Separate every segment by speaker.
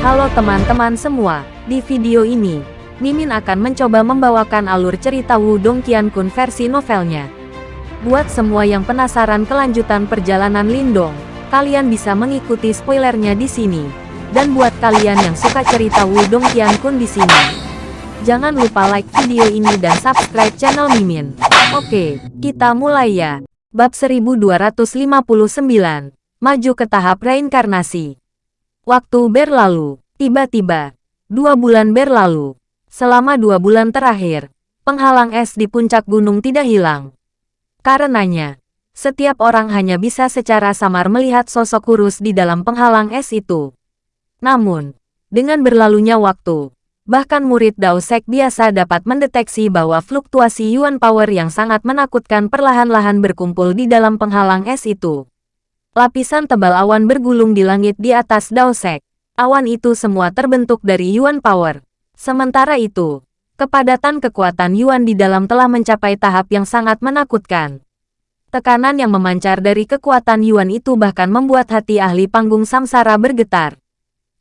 Speaker 1: Halo teman-teman semua, di video ini, Mimin akan mencoba membawakan alur cerita Wudong Qiankun versi novelnya. Buat semua yang penasaran kelanjutan perjalanan Lindong, kalian bisa mengikuti spoilernya di sini. Dan buat kalian yang suka cerita Wudong Qiankun di sini, jangan lupa like video ini dan subscribe channel Mimin. Oke, kita mulai ya. Bab 1259, Maju ke tahap reinkarnasi. Waktu berlalu, tiba-tiba, dua bulan berlalu. Selama dua bulan terakhir, penghalang es di puncak gunung tidak hilang. Karenanya, setiap orang hanya bisa secara samar melihat sosok kurus di dalam penghalang es itu. Namun, dengan berlalunya waktu, bahkan murid Dao Sek biasa dapat mendeteksi bahwa fluktuasi Yuan Power yang sangat menakutkan perlahan-lahan berkumpul di dalam penghalang es itu. Lapisan tebal awan bergulung di langit di atas Dao Sek. Awan itu semua terbentuk dari Yuan Power. Sementara itu, kepadatan kekuatan Yuan di dalam telah mencapai tahap yang sangat menakutkan. Tekanan yang memancar dari kekuatan Yuan itu bahkan membuat hati ahli panggung samsara bergetar.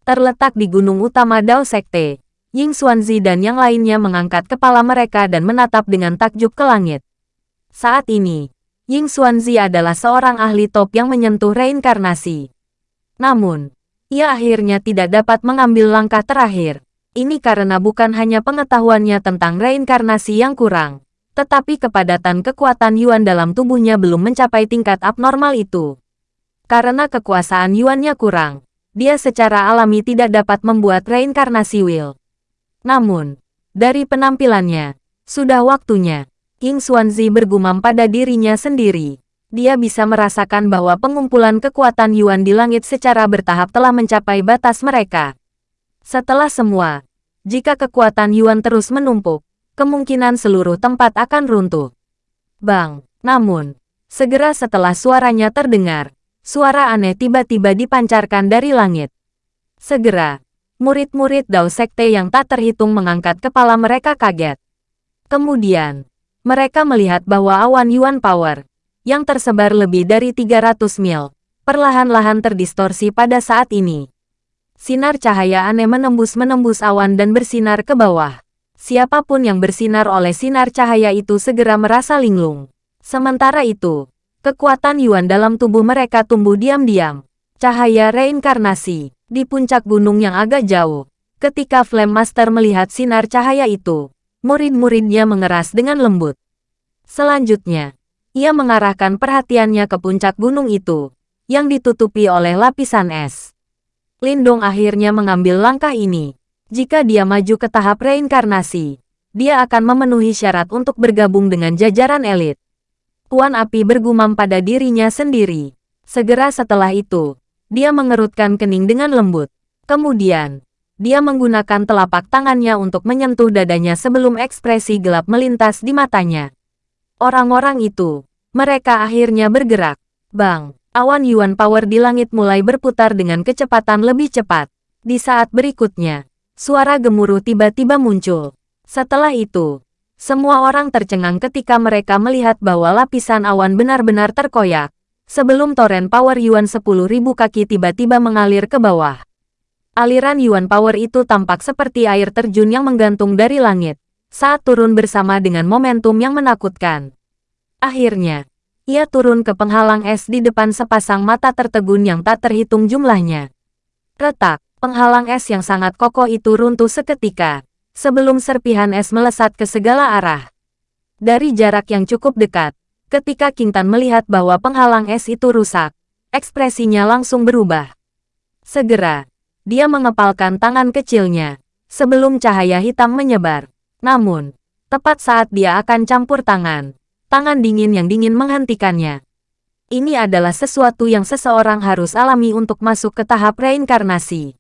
Speaker 1: Terletak di gunung utama Dao Sekte, Ying Xuanzi dan yang lainnya mengangkat kepala mereka dan menatap dengan takjub ke langit. Saat ini, Ying Xuanzi adalah seorang ahli top yang menyentuh reinkarnasi. Namun, ia akhirnya tidak dapat mengambil langkah terakhir. Ini karena bukan hanya pengetahuannya tentang reinkarnasi yang kurang, tetapi kepadatan kekuatan Yuan dalam tubuhnya belum mencapai tingkat abnormal itu. Karena kekuasaan Yuannya kurang, dia secara alami tidak dapat membuat reinkarnasi Will. Namun, dari penampilannya, sudah waktunya. King Xuanzi bergumam pada dirinya sendiri. Dia bisa merasakan bahwa pengumpulan kekuatan Yuan di langit secara bertahap telah mencapai batas mereka. Setelah semua, jika kekuatan Yuan terus menumpuk, kemungkinan seluruh tempat akan runtuh. Bang, namun, segera setelah suaranya terdengar, suara aneh tiba-tiba dipancarkan dari langit. Segera, murid-murid Dao Sekte yang tak terhitung mengangkat kepala mereka kaget. Kemudian, mereka melihat bahwa awan Yuan Power, yang tersebar lebih dari 300 mil, perlahan-lahan terdistorsi pada saat ini. Sinar cahaya aneh menembus-menembus awan dan bersinar ke bawah. Siapa pun yang bersinar oleh sinar cahaya itu segera merasa linglung. Sementara itu, kekuatan Yuan dalam tubuh mereka tumbuh diam-diam. Cahaya reinkarnasi di puncak gunung yang agak jauh. Ketika Flame Master melihat sinar cahaya itu, murid-muridnya mengeras dengan lembut. Selanjutnya, ia mengarahkan perhatiannya ke puncak gunung itu, yang ditutupi oleh lapisan es. Lindong akhirnya mengambil langkah ini. Jika dia maju ke tahap reinkarnasi, dia akan memenuhi syarat untuk bergabung dengan jajaran elit. Tuan Api bergumam pada dirinya sendiri. Segera setelah itu, dia mengerutkan kening dengan lembut. Kemudian, dia menggunakan telapak tangannya untuk menyentuh dadanya sebelum ekspresi gelap melintas di matanya. Orang-orang itu, mereka akhirnya bergerak. Bang! Awan Yuan Power di langit mulai berputar dengan kecepatan lebih cepat. Di saat berikutnya, suara gemuruh tiba-tiba muncul. Setelah itu, semua orang tercengang ketika mereka melihat bahwa lapisan awan benar-benar terkoyak. Sebelum toren power Yuan 10.000 kaki tiba-tiba mengalir ke bawah. Aliran Yuan Power itu tampak seperti air terjun yang menggantung dari langit, saat turun bersama dengan momentum yang menakutkan. Akhirnya, ia turun ke penghalang es di depan sepasang mata tertegun yang tak terhitung jumlahnya. Retak, penghalang es yang sangat kokoh itu runtuh seketika, sebelum serpihan es melesat ke segala arah. Dari jarak yang cukup dekat, ketika Kintan melihat bahwa penghalang es itu rusak, ekspresinya langsung berubah. Segera, dia mengepalkan tangan kecilnya, sebelum cahaya hitam menyebar. Namun, tepat saat dia akan campur tangan, tangan dingin yang dingin menghentikannya. Ini adalah sesuatu yang seseorang harus alami untuk masuk ke tahap reinkarnasi.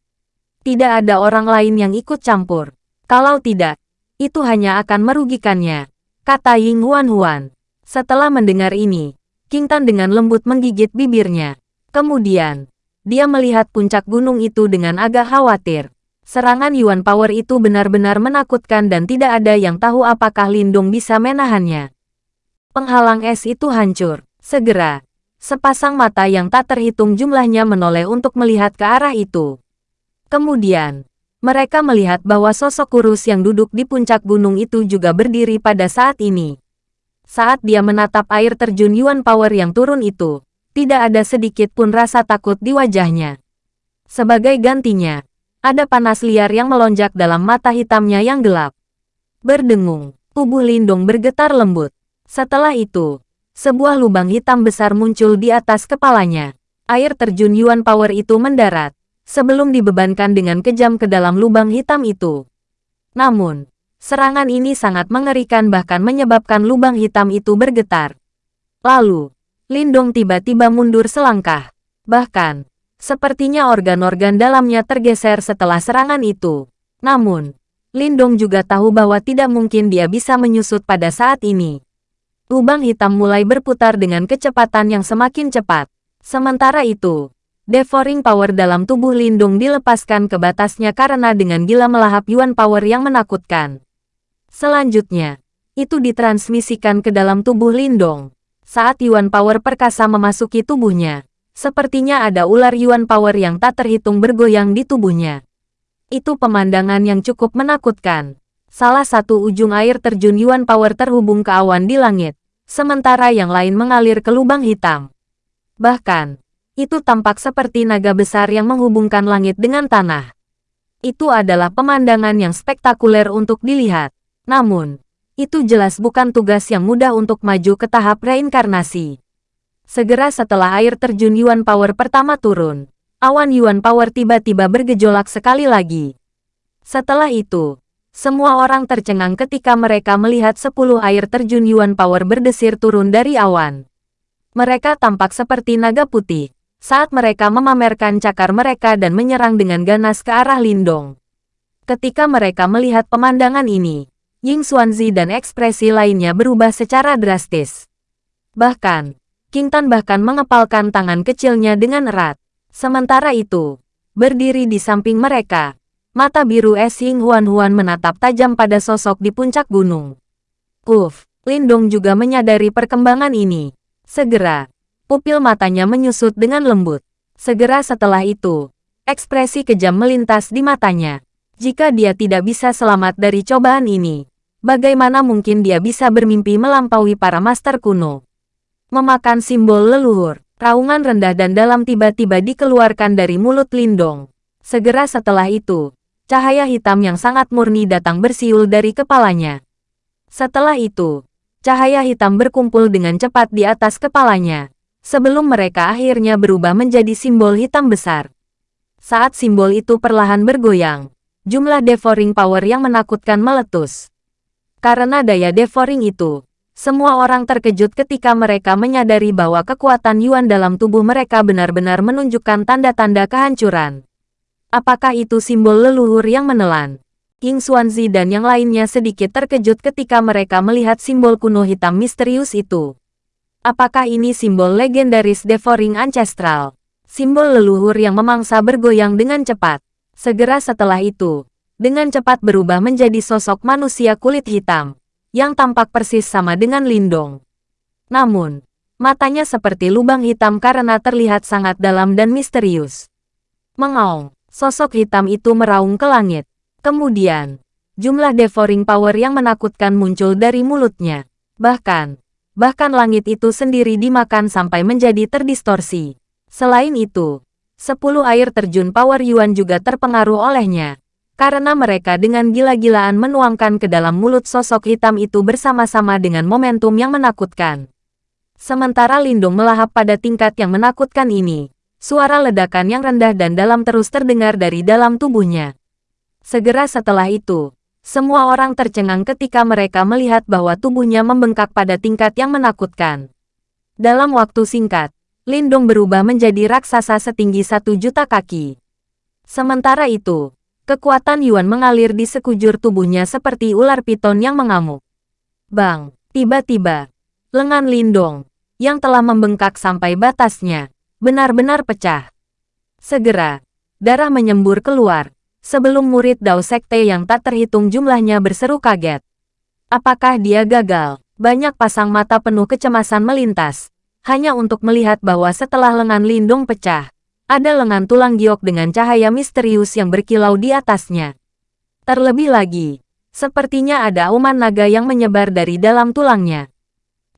Speaker 1: Tidak ada orang lain yang ikut campur. Kalau tidak, itu hanya akan merugikannya, kata Ying Huan Huan. Setelah mendengar ini, King Tan dengan lembut menggigit bibirnya. Kemudian, dia melihat puncak gunung itu dengan agak khawatir. Serangan Yuan Power itu benar-benar menakutkan dan tidak ada yang tahu apakah Lindung bisa menahannya. Penghalang es itu hancur. Segera, sepasang mata yang tak terhitung jumlahnya menoleh untuk melihat ke arah itu. Kemudian, mereka melihat bahwa sosok kurus yang duduk di puncak gunung itu juga berdiri pada saat ini. Saat dia menatap air terjun Yuan Power yang turun itu, tidak ada sedikit pun rasa takut di wajahnya. Sebagai gantinya, ada panas liar yang melonjak dalam mata hitamnya yang gelap. Berdengung, tubuh Lindong bergetar lembut. Setelah itu, sebuah lubang hitam besar muncul di atas kepalanya. Air terjun Yuan Power itu mendarat, sebelum dibebankan dengan kejam ke dalam lubang hitam itu. Namun, serangan ini sangat mengerikan bahkan menyebabkan lubang hitam itu bergetar. Lalu, Lindong tiba-tiba mundur selangkah. Bahkan, sepertinya organ-organ dalamnya tergeser setelah serangan itu. Namun, Lindong juga tahu bahwa tidak mungkin dia bisa menyusut pada saat ini. Lubang hitam mulai berputar dengan kecepatan yang semakin cepat. Sementara itu, Devouring power dalam tubuh Lindung dilepaskan ke batasnya karena dengan gila melahap Yuan power yang menakutkan. Selanjutnya, itu ditransmisikan ke dalam tubuh Lindong. Saat Yuan power perkasa memasuki tubuhnya, sepertinya ada ular Yuan power yang tak terhitung bergoyang di tubuhnya. Itu pemandangan yang cukup menakutkan. Salah satu ujung air terjun Yuan power terhubung ke awan di langit, sementara yang lain mengalir ke lubang hitam. Bahkan, itu tampak seperti naga besar yang menghubungkan langit dengan tanah. Itu adalah pemandangan yang spektakuler untuk dilihat. Namun, itu jelas bukan tugas yang mudah untuk maju ke tahap reinkarnasi. Segera setelah air terjun Yuan Power pertama turun, awan Yuan Power tiba-tiba bergejolak sekali lagi. Setelah itu, semua orang tercengang ketika mereka melihat 10 air terjun Yuan Power berdesir turun dari awan. Mereka tampak seperti naga putih, saat mereka memamerkan cakar mereka dan menyerang dengan ganas ke arah Lindong. Ketika mereka melihat pemandangan ini, Ying Xuanzi dan ekspresi lainnya berubah secara drastis. Bahkan, King Tan bahkan mengepalkan tangan kecilnya dengan erat. Sementara itu, berdiri di samping mereka, mata biru es Ying Huan Huan menatap tajam pada sosok di puncak gunung. Uf, Lindong juga menyadari perkembangan ini. Segera, Pupil matanya menyusut dengan lembut. Segera setelah itu, ekspresi kejam melintas di matanya. Jika dia tidak bisa selamat dari cobaan ini, bagaimana mungkin dia bisa bermimpi melampaui para master kuno? Memakan simbol leluhur, raungan rendah dan dalam tiba-tiba dikeluarkan dari mulut Lindong. Segera setelah itu, cahaya hitam yang sangat murni datang bersiul dari kepalanya. Setelah itu, cahaya hitam berkumpul dengan cepat di atas kepalanya sebelum mereka akhirnya berubah menjadi simbol hitam besar. Saat simbol itu perlahan bergoyang, jumlah devouring power yang menakutkan meletus. Karena daya devouring itu, semua orang terkejut ketika mereka menyadari bahwa kekuatan Yuan dalam tubuh mereka benar-benar menunjukkan tanda-tanda kehancuran. Apakah itu simbol leluhur yang menelan? King Xuanzi dan yang lainnya sedikit terkejut ketika mereka melihat simbol kuno hitam misterius itu. Apakah ini simbol legendaris Devouring Ancestral? Simbol leluhur yang memangsa bergoyang dengan cepat. Segera setelah itu, dengan cepat berubah menjadi sosok manusia kulit hitam, yang tampak persis sama dengan Lindong. Namun, matanya seperti lubang hitam karena terlihat sangat dalam dan misterius. Mengaung, sosok hitam itu meraung ke langit. Kemudian, jumlah devouring power yang menakutkan muncul dari mulutnya. Bahkan, bahkan langit itu sendiri dimakan sampai menjadi terdistorsi. Selain itu, sepuluh air terjun Power Yuan juga terpengaruh olehnya, karena mereka dengan gila-gilaan menuangkan ke dalam mulut sosok hitam itu bersama-sama dengan momentum yang menakutkan. Sementara Lindung melahap pada tingkat yang menakutkan ini, suara ledakan yang rendah dan dalam terus terdengar dari dalam tubuhnya. Segera setelah itu, semua orang tercengang ketika mereka melihat bahwa tubuhnya membengkak pada tingkat yang menakutkan. Dalam waktu singkat, Lindong berubah menjadi raksasa setinggi satu juta kaki. Sementara itu, kekuatan Yuan mengalir di sekujur tubuhnya seperti ular piton yang mengamuk. Bang, tiba-tiba, lengan Lindong, yang telah membengkak sampai batasnya, benar-benar pecah. Segera, darah menyembur keluar, sebelum murid Dao Sekte yang tak terhitung jumlahnya berseru kaget. Apakah dia gagal? Banyak pasang mata penuh kecemasan melintas, hanya untuk melihat bahwa setelah lengan Lindung pecah, ada lengan tulang giok dengan cahaya misterius yang berkilau di atasnya. Terlebih lagi, sepertinya ada auman naga yang menyebar dari dalam tulangnya.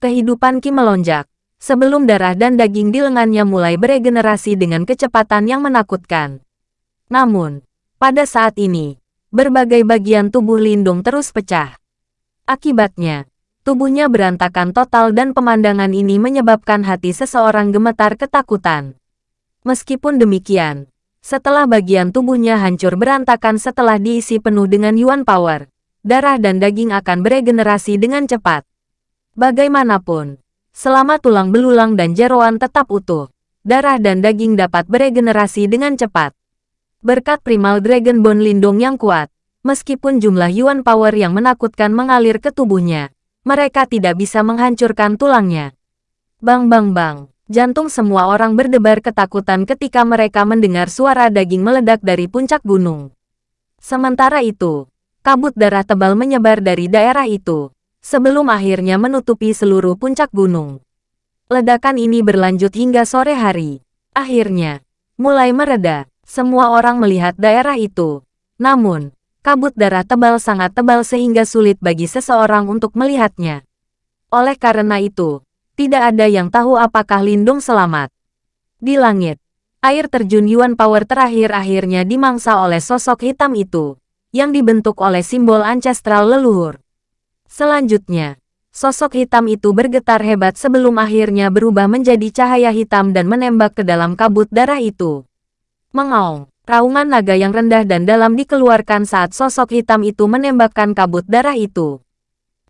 Speaker 1: Kehidupan Ki melonjak, sebelum darah dan daging di lengannya mulai beregenerasi dengan kecepatan yang menakutkan. Namun, pada saat ini, berbagai bagian tubuh Lindung terus pecah. Akibatnya, tubuhnya berantakan total dan pemandangan ini menyebabkan hati seseorang gemetar ketakutan. Meskipun demikian, setelah bagian tubuhnya hancur berantakan setelah diisi penuh dengan Yuan Power, darah dan daging akan beregenerasi dengan cepat. Bagaimanapun, selama tulang belulang dan jeroan tetap utuh, darah dan daging dapat beregenerasi dengan cepat. Berkat Primal Dragon Bone Lindung yang kuat, meskipun jumlah Yuan Power yang menakutkan mengalir ke tubuhnya, mereka tidak bisa menghancurkan tulangnya. Bang bang bang. Jantung semua orang berdebar ketakutan ketika mereka mendengar suara daging meledak dari puncak gunung. Sementara itu, kabut darah tebal menyebar dari daerah itu, sebelum akhirnya menutupi seluruh puncak gunung. Ledakan ini berlanjut hingga sore hari. Akhirnya, mulai mereda, semua orang melihat daerah itu. Namun, kabut darah tebal sangat tebal sehingga sulit bagi seseorang untuk melihatnya. Oleh karena itu, tidak ada yang tahu apakah Lindung selamat. Di langit, air terjun Yuan Power terakhir akhirnya dimangsa oleh sosok hitam itu, yang dibentuk oleh simbol ancestral leluhur. Selanjutnya, sosok hitam itu bergetar hebat sebelum akhirnya berubah menjadi cahaya hitam dan menembak ke dalam kabut darah itu. Mengaung, raungan naga yang rendah dan dalam dikeluarkan saat sosok hitam itu menembakkan kabut darah itu.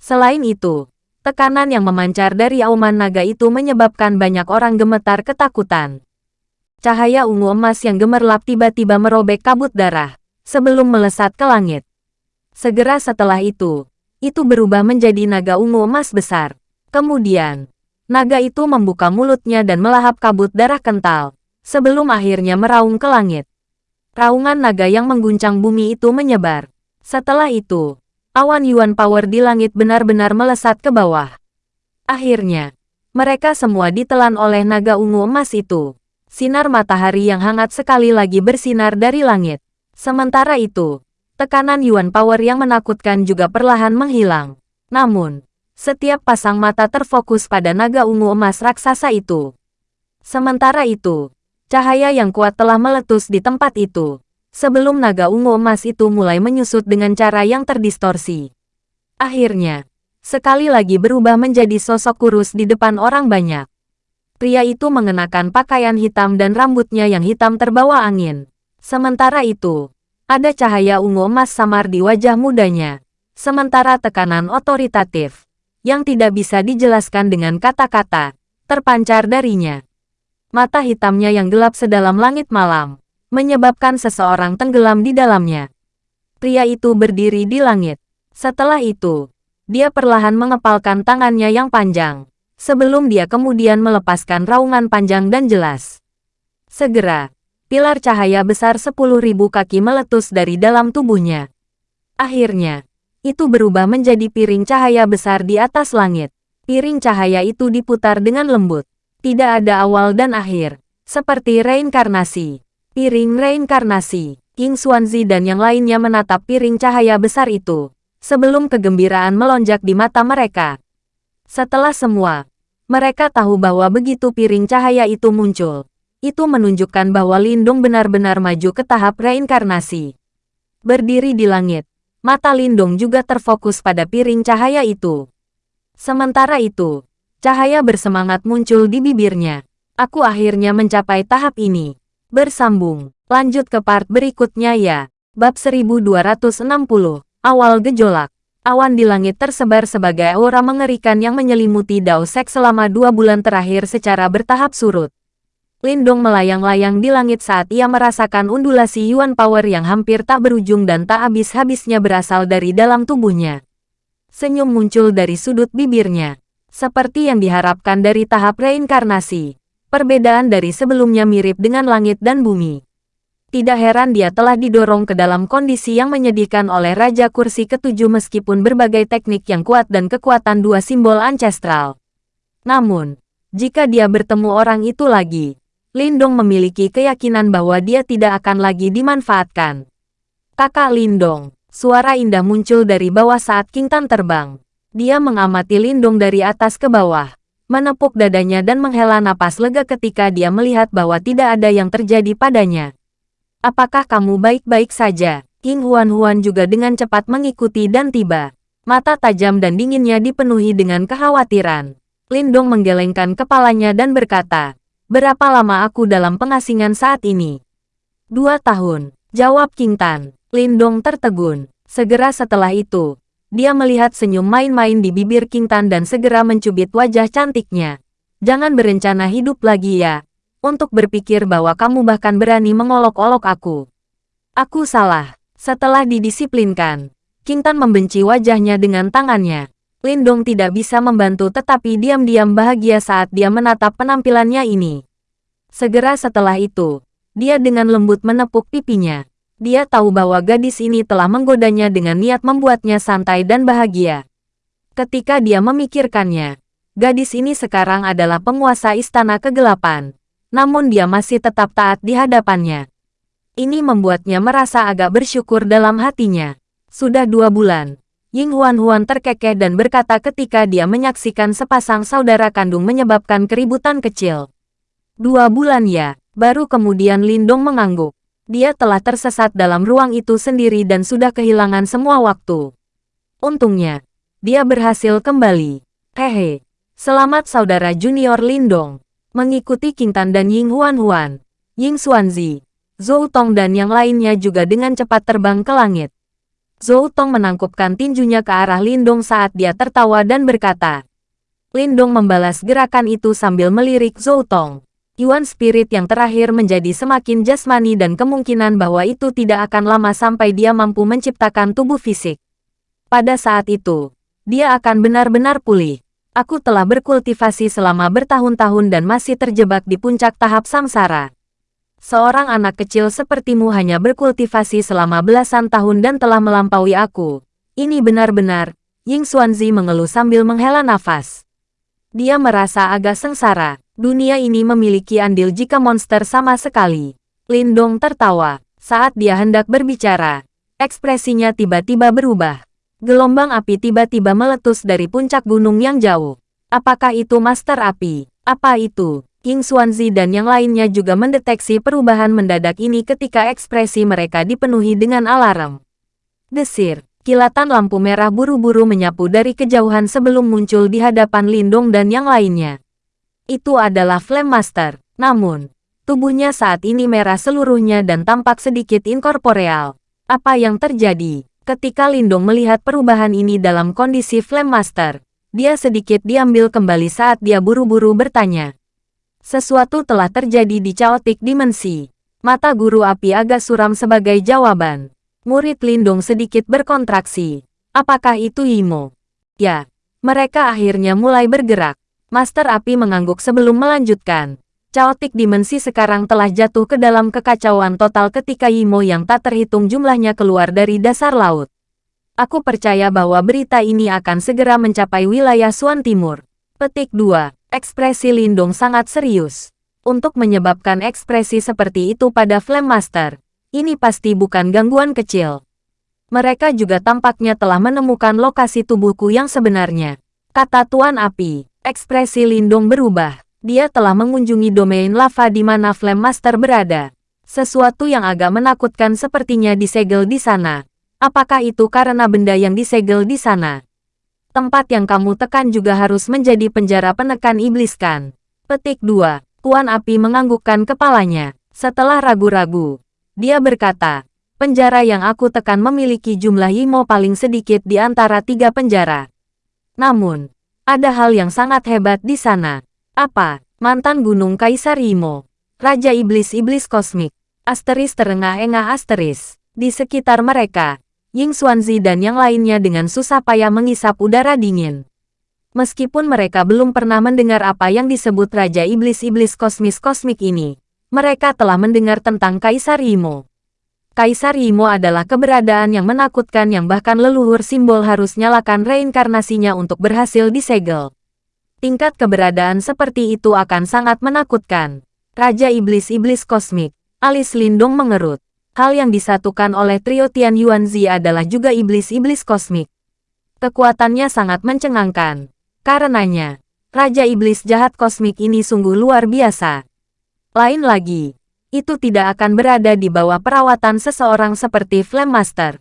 Speaker 1: Selain itu, Tekanan yang memancar dari auman naga itu menyebabkan banyak orang gemetar ketakutan. Cahaya ungu emas yang gemerlap tiba-tiba merobek kabut darah, sebelum melesat ke langit. Segera setelah itu, itu berubah menjadi naga ungu emas besar. Kemudian, naga itu membuka mulutnya dan melahap kabut darah kental, sebelum akhirnya meraung ke langit. Raungan naga yang mengguncang bumi itu menyebar. Setelah itu, awan Yuan Power di langit benar-benar melesat ke bawah. Akhirnya, mereka semua ditelan oleh naga ungu emas itu. Sinar matahari yang hangat sekali lagi bersinar dari langit. Sementara itu, tekanan Yuan Power yang menakutkan juga perlahan menghilang. Namun, setiap pasang mata terfokus pada naga ungu emas raksasa itu. Sementara itu, cahaya yang kuat telah meletus di tempat itu sebelum naga ungu emas itu mulai menyusut dengan cara yang terdistorsi. Akhirnya, sekali lagi berubah menjadi sosok kurus di depan orang banyak. Pria itu mengenakan pakaian hitam dan rambutnya yang hitam terbawa angin. Sementara itu, ada cahaya ungu emas samar di wajah mudanya. Sementara tekanan otoritatif, yang tidak bisa dijelaskan dengan kata-kata, terpancar darinya. Mata hitamnya yang gelap sedalam langit malam, menyebabkan seseorang tenggelam di dalamnya. Pria itu berdiri di langit. Setelah itu, dia perlahan mengepalkan tangannya yang panjang, sebelum dia kemudian melepaskan raungan panjang dan jelas. Segera, pilar cahaya besar sepuluh ribu kaki meletus dari dalam tubuhnya. Akhirnya, itu berubah menjadi piring cahaya besar di atas langit. Piring cahaya itu diputar dengan lembut. Tidak ada awal dan akhir, seperti reinkarnasi. Piring reinkarnasi, King Xuanzi dan yang lainnya menatap piring cahaya besar itu, sebelum kegembiraan melonjak di mata mereka. Setelah semua, mereka tahu bahwa begitu piring cahaya itu muncul, itu menunjukkan bahwa Lindung benar-benar maju ke tahap reinkarnasi. Berdiri di langit, mata Lindung juga terfokus pada piring cahaya itu. Sementara itu, cahaya bersemangat muncul di bibirnya. Aku akhirnya mencapai tahap ini. Bersambung. Lanjut ke part berikutnya ya. Bab 1260. Awal gejolak. Awan di langit tersebar sebagai aura mengerikan yang menyelimuti Dao Sek selama dua bulan terakhir secara bertahap surut. Lindong melayang-layang di langit saat ia merasakan undulasi Yuan Power yang hampir tak berujung dan tak habis-habisnya berasal dari dalam tubuhnya. Senyum muncul dari sudut bibirnya. Seperti yang diharapkan dari tahap reinkarnasi. Perbedaan dari sebelumnya mirip dengan langit dan bumi. Tidak heran dia telah didorong ke dalam kondisi yang menyedihkan oleh Raja Kursi ketujuh meskipun berbagai teknik yang kuat dan kekuatan dua simbol ancestral. Namun, jika dia bertemu orang itu lagi, Lindong memiliki keyakinan bahwa dia tidak akan lagi dimanfaatkan. Kakak Lindong, suara indah muncul dari bawah saat King Tan terbang. Dia mengamati Lindong dari atas ke bawah, menepuk dadanya dan menghela napas lega ketika dia melihat bahwa tidak ada yang terjadi padanya. Apakah kamu baik-baik saja? King Huan-Huan juga dengan cepat mengikuti dan tiba. Mata tajam dan dinginnya dipenuhi dengan kekhawatiran. Lindong menggelengkan kepalanya dan berkata, Berapa lama aku dalam pengasingan saat ini? Dua tahun, jawab King Tan. Lindong tertegun. Segera setelah itu, dia melihat senyum main-main di bibir King Tan dan segera mencubit wajah cantiknya. Jangan berencana hidup lagi ya, untuk berpikir bahwa kamu bahkan berani mengolok-olok aku. Aku salah. Setelah didisiplinkan, King Tan membenci wajahnya dengan tangannya. Lindong tidak bisa membantu tetapi diam-diam bahagia saat dia menatap penampilannya ini. Segera setelah itu, dia dengan lembut menepuk pipinya. Dia tahu bahwa gadis ini telah menggodanya dengan niat membuatnya santai dan bahagia. Ketika dia memikirkannya, gadis ini sekarang adalah penguasa istana kegelapan. Namun dia masih tetap taat di hadapannya. Ini membuatnya merasa agak bersyukur dalam hatinya. Sudah dua bulan, Ying Huan-Huan terkekeh dan berkata ketika dia menyaksikan sepasang saudara kandung menyebabkan keributan kecil. Dua bulan ya, baru kemudian Lindong mengangguk. Dia telah tersesat dalam ruang itu sendiri dan sudah kehilangan semua waktu. Untungnya, dia berhasil kembali. Hehe, selamat saudara junior Lindong. Mengikuti Kintan dan Ying Huan-Huan, Ying Xuanzi, Zhou Tong dan yang lainnya juga dengan cepat terbang ke langit. Zhou Tong menangkupkan tinjunya ke arah Lindong saat dia tertawa dan berkata. Lindong membalas gerakan itu sambil melirik Zhou Tong. Yuan Spirit yang terakhir menjadi semakin jasmani dan kemungkinan bahwa itu tidak akan lama sampai dia mampu menciptakan tubuh fisik. Pada saat itu, dia akan benar-benar pulih. Aku telah berkultivasi selama bertahun-tahun dan masih terjebak di puncak tahap samsara. Seorang anak kecil sepertimu hanya berkultivasi selama belasan tahun dan telah melampaui aku. Ini benar-benar, Ying Xuanzi mengeluh sambil menghela nafas. Dia merasa agak sengsara. Dunia ini memiliki andil jika monster sama sekali. Lindong tertawa. Saat dia hendak berbicara, ekspresinya tiba-tiba berubah. Gelombang api tiba-tiba meletus dari puncak gunung yang jauh. Apakah itu Master Api? Apa itu? King Xuanzi dan yang lainnya juga mendeteksi perubahan mendadak ini ketika ekspresi mereka dipenuhi dengan alarm. Desir, kilatan lampu merah buru-buru menyapu dari kejauhan sebelum muncul di hadapan Lindong dan yang lainnya. Itu adalah Flame Master, namun, tubuhnya saat ini merah seluruhnya dan tampak sedikit inkorporeal. Apa yang terjadi? Ketika Lindong melihat perubahan ini dalam kondisi Flame Master, dia sedikit diambil kembali saat dia buru-buru bertanya. Sesuatu telah terjadi di Chaotic Dimensi. Mata guru api agak suram sebagai jawaban. Murid Lindung sedikit berkontraksi. Apakah itu Imo? Ya, mereka akhirnya mulai bergerak. Master api mengangguk sebelum melanjutkan. Chaotic Dimensi sekarang telah jatuh ke dalam kekacauan total ketika Imo yang tak terhitung jumlahnya keluar dari dasar laut. Aku percaya bahwa berita ini akan segera mencapai wilayah Suan Timur. Petik 2. Ekspresi Lindung sangat serius. Untuk menyebabkan ekspresi seperti itu pada Flame Master, ini pasti bukan gangguan kecil. Mereka juga tampaknya telah menemukan lokasi tubuhku yang sebenarnya. Kata Tuan Api, ekspresi Lindung berubah. Dia telah mengunjungi domain lava di mana Flame Master berada. Sesuatu yang agak menakutkan sepertinya disegel di sana. Apakah itu karena benda yang disegel di sana? Tempat yang kamu tekan juga harus menjadi penjara penekan iblis kan? Petik 2. Tuan Api menganggukkan kepalanya. Setelah ragu-ragu, dia berkata, penjara yang aku tekan memiliki jumlah Imo paling sedikit di antara tiga penjara. Namun, ada hal yang sangat hebat di sana. Apa? Mantan Gunung Kaisar Imo. Raja Iblis-Iblis Kosmik. Asteris terengah-engah asteris. Di sekitar mereka, Ying Xuanzi dan yang lainnya dengan susah payah mengisap udara dingin. Meskipun mereka belum pernah mendengar apa yang disebut Raja Iblis-Iblis Kosmis Kosmik ini, mereka telah mendengar tentang Kaisar Imo. Kaisar Imo adalah keberadaan yang menakutkan yang bahkan leluhur simbol harus nyalakan reinkarnasinya untuk berhasil disegel. Tingkat keberadaan seperti itu akan sangat menakutkan. Raja Iblis-Iblis Kosmik, alis Lindong mengerut. Hal yang disatukan oleh trio Tian Yuanzi adalah juga Iblis-Iblis Kosmik. Kekuatannya sangat mencengangkan. Karenanya, Raja Iblis jahat kosmik ini sungguh luar biasa. Lain lagi, itu tidak akan berada di bawah perawatan seseorang seperti Flame Master.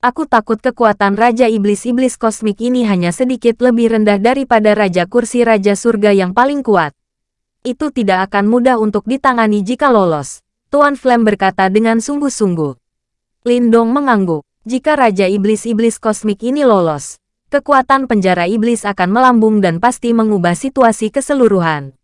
Speaker 1: Aku takut kekuatan Raja Iblis-Iblis Kosmik ini hanya sedikit lebih rendah daripada Raja Kursi Raja Surga yang paling kuat itu tidak akan mudah untuk ditangani jika lolos. Tuan Flame berkata dengan sungguh-sungguh. Lindong mengangguk. Jika Raja Iblis-Iblis Kosmik ini lolos, kekuatan penjara iblis akan melambung dan pasti mengubah situasi keseluruhan.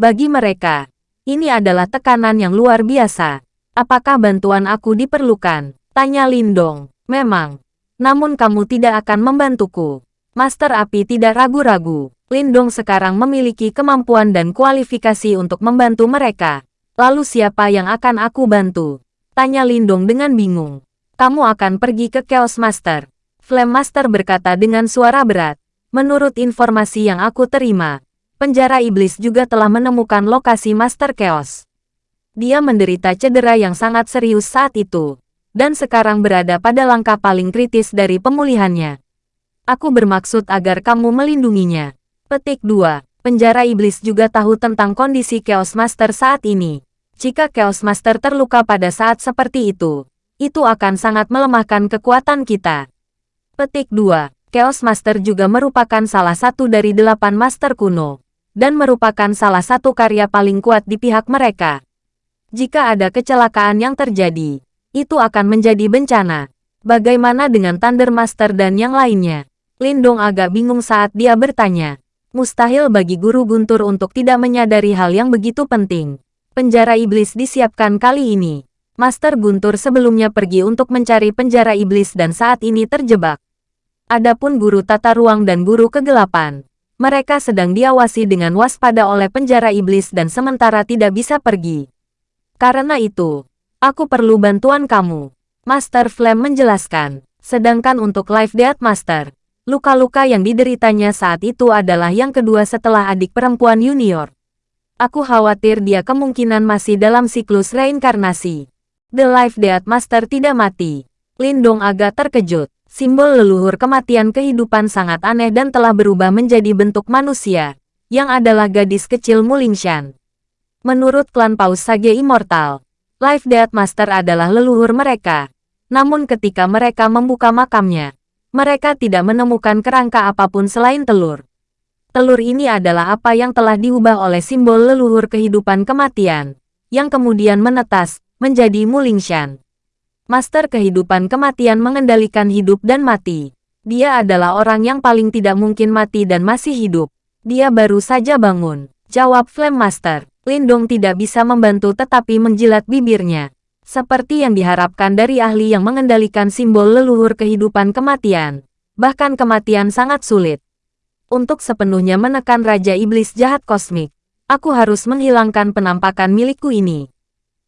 Speaker 1: Bagi mereka, ini adalah tekanan yang luar biasa. Apakah bantuan aku diperlukan? Tanya Lindong. Memang. Namun kamu tidak akan membantuku. Master Api tidak ragu-ragu. Lindong sekarang memiliki kemampuan dan kualifikasi untuk membantu mereka. Lalu siapa yang akan aku bantu? Tanya Lindong dengan bingung. Kamu akan pergi ke Chaos Master. Flame Master berkata dengan suara berat. Menurut informasi yang aku terima, penjara iblis juga telah menemukan lokasi Master Chaos. Dia menderita cedera yang sangat serius saat itu, dan sekarang berada pada langkah paling kritis dari pemulihannya. Aku bermaksud agar kamu melindunginya. Petik 2. Penjara Iblis juga tahu tentang kondisi Chaos Master saat ini. Jika Chaos Master terluka pada saat seperti itu, itu akan sangat melemahkan kekuatan kita. Petik 2. Chaos Master juga merupakan salah satu dari delapan Master kuno, dan merupakan salah satu karya paling kuat di pihak mereka. Jika ada kecelakaan yang terjadi, itu akan menjadi bencana. Bagaimana dengan Thunder Master dan yang lainnya? Lindong agak bingung saat dia bertanya. Mustahil bagi guru guntur untuk tidak menyadari hal yang begitu penting. Penjara iblis disiapkan kali ini. Master Guntur sebelumnya pergi untuk mencari penjara iblis dan saat ini terjebak. Adapun guru tata ruang dan guru kegelapan, mereka sedang diawasi dengan waspada oleh penjara iblis dan sementara tidak bisa pergi. Karena itu, aku perlu bantuan kamu. Master Flame menjelaskan. Sedangkan untuk Life Death Master, Luka-luka yang dideritanya saat itu adalah yang kedua setelah adik perempuan junior. Aku khawatir dia kemungkinan masih dalam siklus reinkarnasi. The Life Death Master tidak mati. Lindong agak terkejut. Simbol leluhur kematian kehidupan sangat aneh dan telah berubah menjadi bentuk manusia, yang adalah gadis kecil Mulingshan. Menurut klan Paus Sage Immortal, Life Death Master adalah leluhur mereka. Namun ketika mereka membuka makamnya, mereka tidak menemukan kerangka apa pun selain telur. Telur ini adalah apa yang telah diubah oleh simbol leluhur kehidupan kematian, yang kemudian menetas, menjadi Mulingshan. Master kehidupan kematian mengendalikan hidup dan mati. Dia adalah orang yang paling tidak mungkin mati dan masih hidup. Dia baru saja bangun. Jawab Flame Master. Lindong tidak bisa membantu tetapi menjilat bibirnya seperti yang diharapkan dari ahli yang mengendalikan simbol leluhur kehidupan kematian. Bahkan kematian sangat sulit. Untuk sepenuhnya menekan Raja Iblis jahat kosmik, aku harus menghilangkan penampakan milikku ini.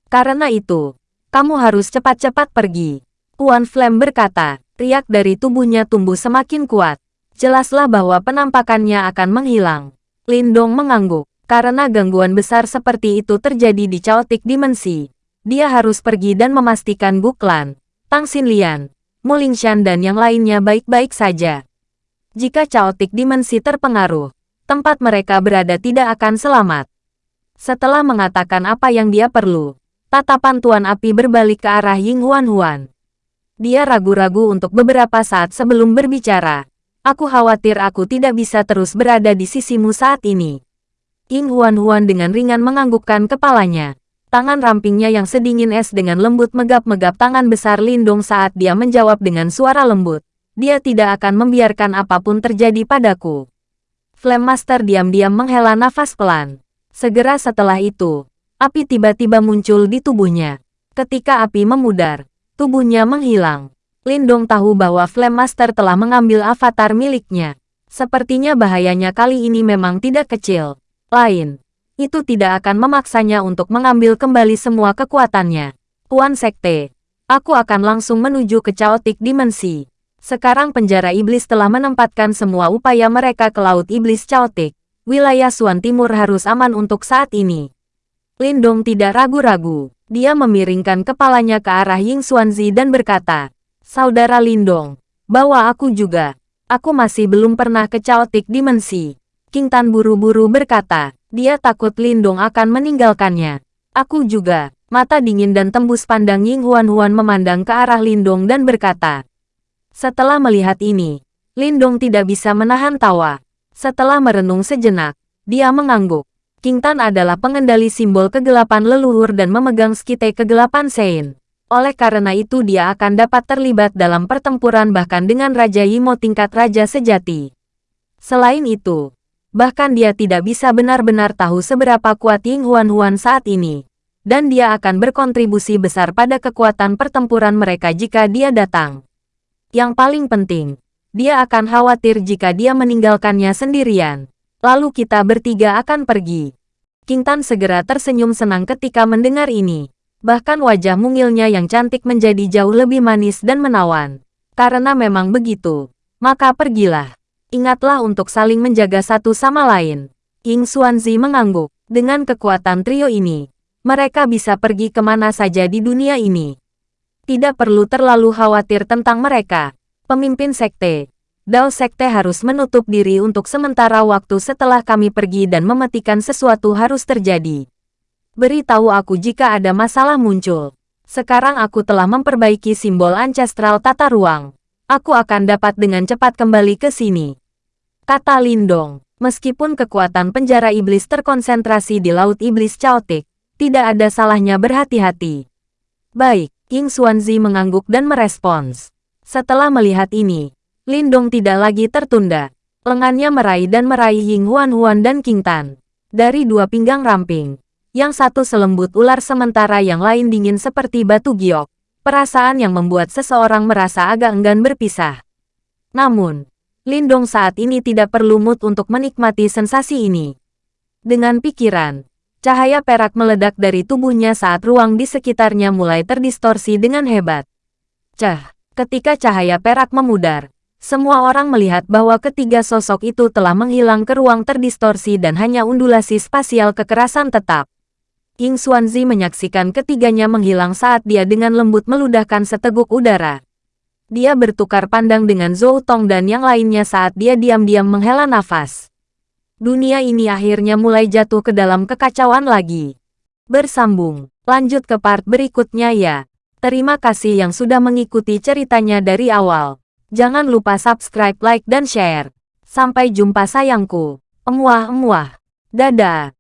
Speaker 1: Karena itu, kamu harus cepat-cepat pergi. Puan Flame berkata, riak dari tubuhnya tumbuh semakin kuat. Jelaslah bahwa penampakannya akan menghilang. Lindong mengangguk, karena gangguan besar seperti itu terjadi di caotik dimensi dia harus pergi dan memastikan Buklan, Tang Xinlian, Mulingshan dan yang lainnya baik-baik saja. Jika caotik dimensi terpengaruh, tempat mereka berada tidak akan selamat. Setelah mengatakan apa yang dia perlu, tatapan Tuan Api berbalik ke arah Ying Huan Huan. Dia ragu-ragu untuk beberapa saat sebelum berbicara. Aku khawatir aku tidak bisa terus berada di sisimu saat ini. Ying Huan Huan dengan ringan menganggukkan kepalanya. Tangan rampingnya yang sedingin es dengan lembut megap-megap tangan besar Lindung saat dia menjawab dengan suara lembut. Dia tidak akan membiarkan apa pun terjadi padaku. Flame Master diam-diam menghela nafas pelan. Segera setelah itu, api tiba-tiba muncul di tubuhnya. Ketika api memudar, tubuhnya menghilang. Lindong tahu bahwa Flame Master telah mengambil avatar miliknya. Sepertinya bahayanya kali ini memang tidak kecil. Lain, itu tidak akan memaksanya untuk mengambil kembali semua kekuatannya. Tuan Sekte, aku akan langsung menuju ke Chaotic Dimensi. Sekarang penjara iblis telah menempatkan semua upaya mereka ke Laut Iblis Chaotic. Wilayah Suan Timur harus aman untuk saat ini. Lindong tidak ragu-ragu. Dia memiringkan kepalanya ke arah Ying Xuanzi dan berkata, Saudara Lindong, bawa aku juga. Aku masih belum pernah ke Chaotic Dimensi. King Tan buru-buru berkata, dia takut Lindong akan meninggalkannya. Aku juga. Mata dingin dan tembus pandang Ying Huan-Huan memandang ke arah Lindong dan berkata. Setelah melihat ini, Lindong tidak bisa menahan tawa. Setelah merenung sejenak, dia mengangguk. King Tan adalah pengendali simbol kegelapan leluhur dan memegang skite kegelapan Sein. Oleh karena itu dia akan dapat terlibat dalam pertempuran bahkan dengan Raja Yimo tingkat Raja Sejati. Selain itu, bahkan dia tidak bisa benar-benar tahu seberapa kuat Ying Huan Huan saat ini dan dia akan berkontribusi besar pada kekuatan pertempuran mereka jika dia datang. Yang paling penting, dia akan khawatir jika dia meninggalkannya sendirian. Lalu kita bertiga akan pergi. King Tan segera tersenyum senang ketika mendengar ini. Bahkan wajah mungilnya yang cantik menjadi jauh lebih manis dan menawan. Karena memang begitu, maka pergilah. Ingatlah untuk saling menjaga satu sama lain. Ying Xuanzi mengangguk. Dengan kekuatan trio ini, mereka bisa pergi ke mana saja di dunia ini. Tidak perlu terlalu khawatir tentang mereka. Pemimpin sekte, Dao Sekte harus menutup diri untuk sementara waktu setelah kami pergi dan mematikan sesuatu harus terjadi. Beritahu aku jika ada masalah muncul. Sekarang aku telah memperbaiki simbol ancestral tata ruang. Aku akan dapat dengan cepat kembali ke sini. Kata Lindong, meskipun kekuatan penjara iblis terkonsentrasi di Laut Iblis Chaotic, tidak ada salahnya berhati-hati. Baik, King Xuanzi mengangguk dan merespons. Setelah melihat ini, Lindong tidak lagi tertunda. Lengannya meraih dan meraih Ying Huan Huan dan King Tan. Dari dua pinggang ramping. Yang satu selembut ular sementara yang lain dingin seperti batu giok. Perasaan yang membuat seseorang merasa agak enggan berpisah. Namun, Lindong saat ini tidak perlu mood untuk menikmati sensasi ini. Dengan pikiran, Cahaya perak meledak dari tubuhnya saat ruang di sekitarnya mulai terdistorsi dengan hebat. Cah, ketika cahaya perak memudar, semua orang melihat bahwa ketiga sosok itu telah menghilang ke ruang terdistorsi dan hanya undulasi spasial kekerasan tetap. Ying Xuanzi menyaksikan ketiganya menghilang saat dia dengan lembut meludahkan seteguk udara. Dia bertukar pandang dengan Zhou Tong dan yang lainnya saat dia diam-diam menghela nafas dunia ini akhirnya mulai jatuh ke dalam kekacauan lagi. Bersambung, lanjut ke part berikutnya ya. Terima kasih yang sudah mengikuti ceritanya dari awal. Jangan lupa subscribe, like, dan share. Sampai jumpa sayangku. Emuah-emuah. Dadah.